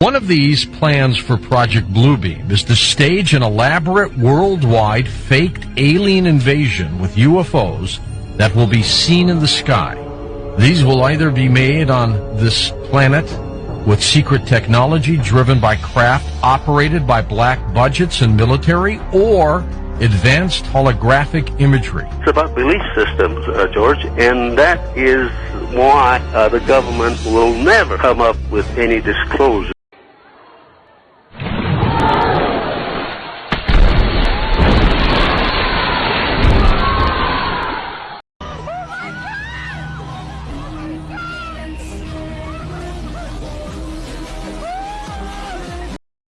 One of these plans for Project Blue Beam is to stage an elaborate worldwide faked alien invasion with UFOs that will be seen in the sky. These will either be made on this planet with secret technology driven by craft operated by black budgets and military or advanced holographic imagery. It's about belief systems, uh, George, and that is why uh, the government will never come up with any disclosure.